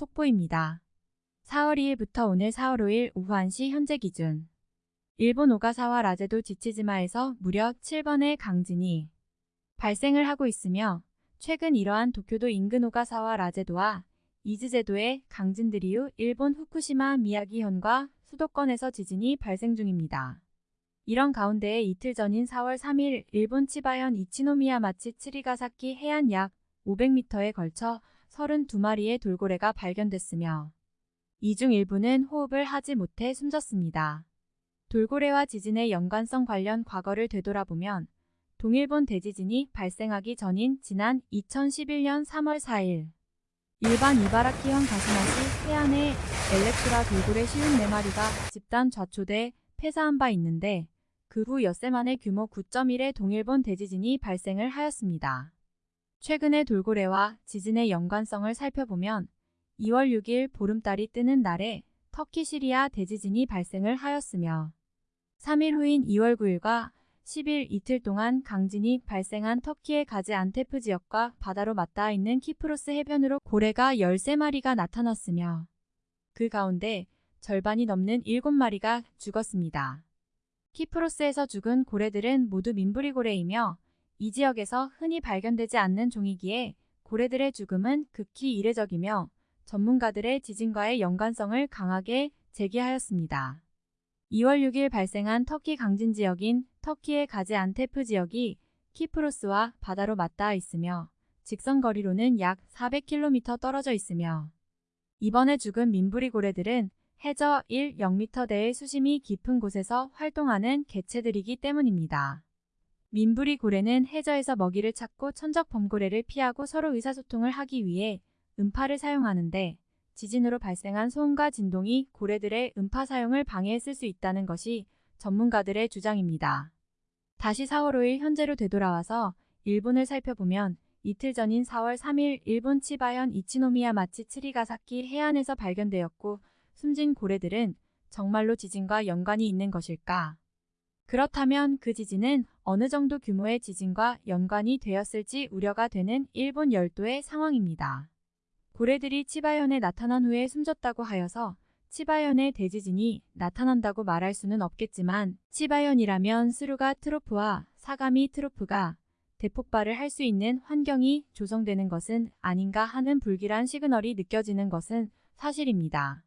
속보입니다. 4월 2일부터 오늘 4월 5일 오후 1시 현재 기준 일본 오가사와 라제도 지치지마에서 무려 7번의 강진이 발생을 하고 있으며 최근 이러한 도쿄도 인근 오가사와 라제도와 이즈제도의 강진들 이후 일본 후쿠시마 미야기현과 수도권에서 지진이 발생 중입니다. 이런 가운데 이틀 전인 4월 3일 일본 치바현 이치노미야마치 츠리가사키 해안 약 500m에 걸쳐 32마리의 돌고래가 발견됐으며 이 중 일부는 호흡을 하지 못해 숨졌습니다. 돌고래와 지진의 연관성 관련 과거를 되돌아보면 동일본 대지진이 발생하기 전인 지난 2011년 3월 4일 일반 이바라키현 가시마시 해안에 엘렉트라 돌고래 쉬운 4마리가 집단 좌초돼 폐사한 바 있는데 그 후 엿새 만에 규모 9.1의 동일본 대지진이 발생을 하였습니다. 최근의 돌고래와 지진의 연관성을 살펴보면 2월 6일 보름달이 뜨는 날에 터키 시리아 대지진이 발생을 하였으며 3일 후인 2월 9일과 10일 이틀 동안 강진이 발생한 터키의 가지 안테프 지역과 바다로 맞닿아 있는 키프로스 해변으로 고래가 13마리가 나타났으며 그 가운데 절반이 넘는 7마리가 죽었습니다. 키프로스에서 죽은 고래들은 모두 민부리 고래이며 이 지역에서 흔히 발견되지 않는 종이기에 고래들의 죽음은 극히 이례적이며 전문가들의 지진과의 연관성을 강하게 제기하였습니다. 2월 6일 발생한 터키 강진 지역인 터키의 가지 안테프 지역이 키프로스와 바다로 맞닿아 있으며 직선 거리로는 약 400km 떨어져 있으며 이번에 죽은 민부리 고래들은 해저 1, 0m대의 수심이 깊은 곳에서 활동하는 개체들이기 때문입니다. 민부리 고래는 해저에서 먹이를 찾고 천적 범고래를 피하고 서로 의사소통을 하기 위해 음파를 사용하는데 지진으로 발생한 소음과 진동이 고래들의 음파 사용을 방해했을 수 있다는 것이 전문가들의 주장입니다. 다시 4월 5일 현재로 되돌아와서 일본을 살펴보면 이틀 전인 4월 3일 일본 치바현 이치노미야 마치 츠리가사키 해안에서 발견되었고 숨진 고래들은 정말로 지진과 연관이 있는 것일까? 그렇다면 그 지진은 어느 정도 규모의 지진과 연관이 되었을지 우려가 되는 일본 열도의 상황입니다. 고래들이 치바현에 나타난 후에 숨졌다고 하여서 치바현의 대지진이 나타난다고 말할 수는 없겠지만 치바현이라면 스루가 trough와 사가미 trough가 대폭발을 할 수 있는 환경이 조성되는 것은 아닌가 하는 불길한 시그널이 느껴지는 것은 사실입니다.